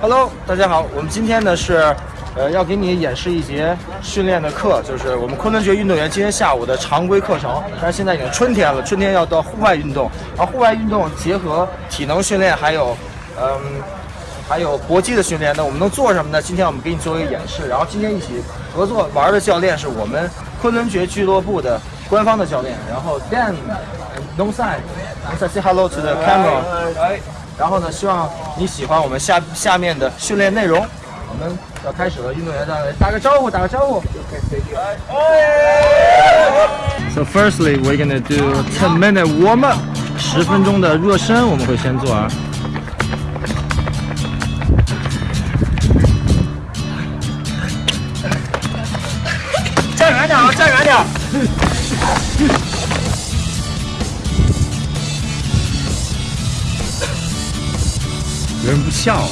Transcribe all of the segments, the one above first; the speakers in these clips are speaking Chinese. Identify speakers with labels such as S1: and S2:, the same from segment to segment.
S1: Hello，大家好，我们今天呢是，呃，要给你演示一节训练的课，就是我们昆仑决运动员今天下午的常规课程。但是现在已经春天了，春天要到户外运动，而户外运动结合体能训练，还有，嗯，还有搏击的训练。那我们能做什么呢？今天我们给你做一个演示，然后今天一起合作玩的教练是我们昆仑决俱乐部的官方的教练，然后 Dan，No side，No side，say hello to the camera。然后呢，希望你喜欢我们下下面的训练内容。我们要开始了，运动员在打个招呼，打个招呼。So firstly, we're gonna do ten minute warm up，十分钟的热身，我们会先做啊。不笑？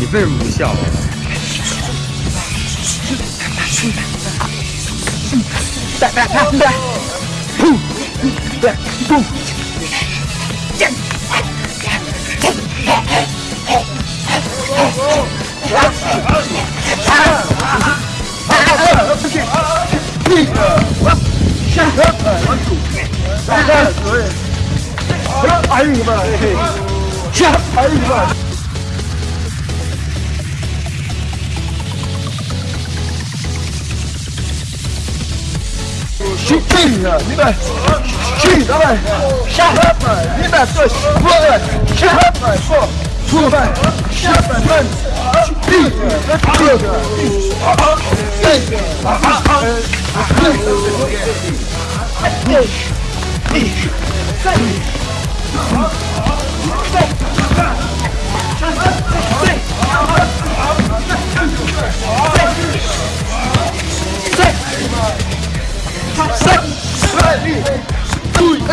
S1: 你为什么不笑啊？来来来来，砰！来砰！见！哎呀妈呀！下台吧！去定啊！你们去他们下台吧！你们做过来下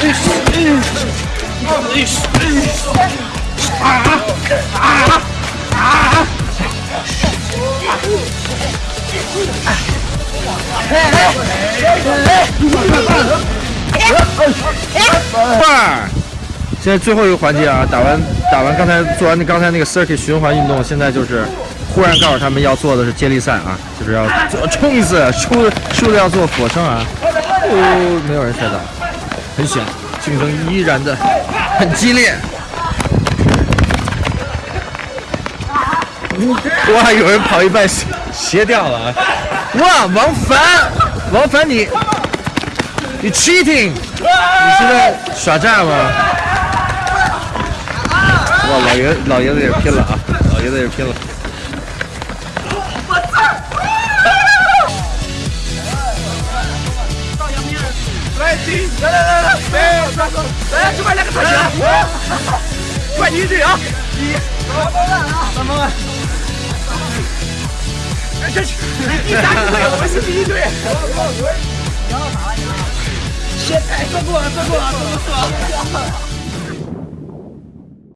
S1: Isso, isso, isso, isso. 现在最后一个环节啊，打完打完刚才做完那刚才那个 circuit 循环运动，现在就是忽然告诉他们要做的是接力赛啊，就是要做冲一次，输输了要做俯卧撑啊。哦，没有人摔倒，很险，竞争依然的很激烈。哇，有人跑一半斜斜掉了啊！哇，王凡，王凡你你 cheating，你是在耍诈吗？哇，老爷老爷子也拼了啊，老爷子也拼了。来，来来来来，来，来，这边来个特写，快一队啊！一，三毛万啊，三毛万。哎，这第三队，我是第一队。你要打了，你。先，哎，做过了，做过了，做过了。